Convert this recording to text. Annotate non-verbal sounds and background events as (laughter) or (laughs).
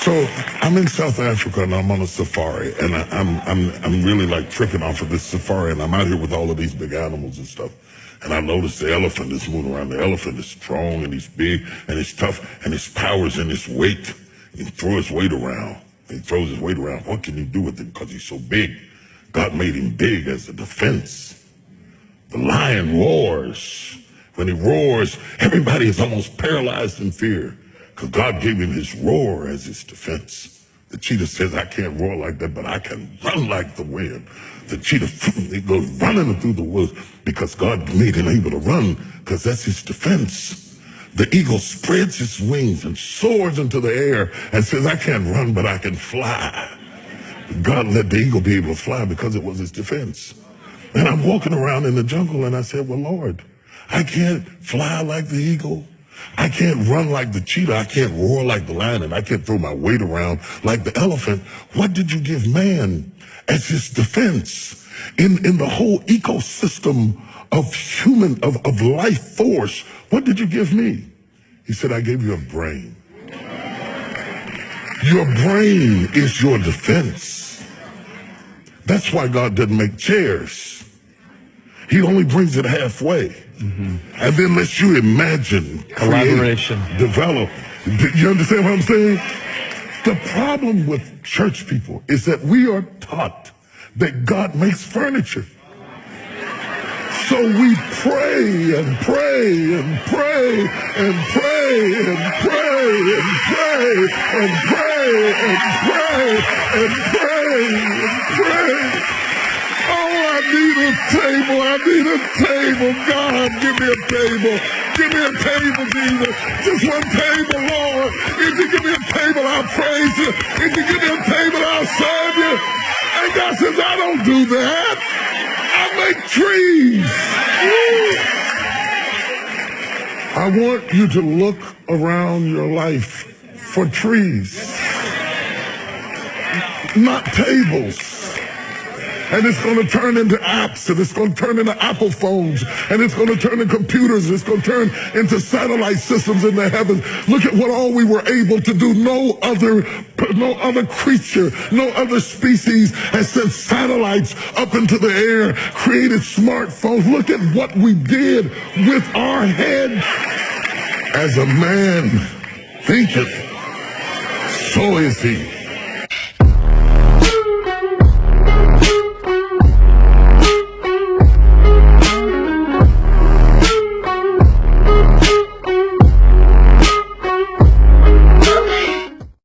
So I'm in South Africa and I'm on a safari and I, I'm I'm I'm really like tripping off of this safari and I'm out here with all of these big animals and stuff. And I notice the elephant is moving around. The elephant is strong and he's big and he's tough and his power's in his weight. He throws his weight around. He throws his weight around. What can he do with it? Because he's so big. God made him big as a defense. The lion roars. When he roars, everybody is almost paralyzed in fear because God gave him his roar as his defense. The cheetah says, I can't roar like that, but I can run like the wind. The cheetah (laughs) he goes running through the woods because God made him able to run because that's his defense. The eagle spreads its wings and soars into the air and says, I can't run, but I can fly. God let the eagle be able to fly because it was his defense. And I'm walking around in the jungle and I said, well, Lord, I can't fly like the eagle. I can't run like the cheetah. I can't roar like the lion and I can't throw my weight around like the elephant. What did you give man as his defense in, in the whole ecosystem of human, of, of life force? What did you give me? He said, I gave you a brain. Your brain is your defense. That's why God doesn't make chairs. He only brings it halfway. Mm-hmm. And then lets you imagine, collaboration, create, develop. You understand what I'm saying? The problem with church people is that we are taught that God makes furniture. So we pray and pray and pray and pray and pray and pray and pray and pray and pray and pray. Oh, I need a table. I need a table. God, give me a table. Give me a table, Jesus. Just one table, Lord. If you give me a table, I'll praise you. If you give me a table, I'll serve you. And God says, I don't do that. I make trees. I want you to look around your life for trees, not tables and it's going to turn into apps and it's going to turn into Apple phones and it's going to turn into computers and it's going to turn into satellite systems in the heavens. Look at what all we were able to do. No other, no other creature, no other species has sent satellites up into the air, created smartphones. Look at what we did with our heads. As a man thinketh, so is he.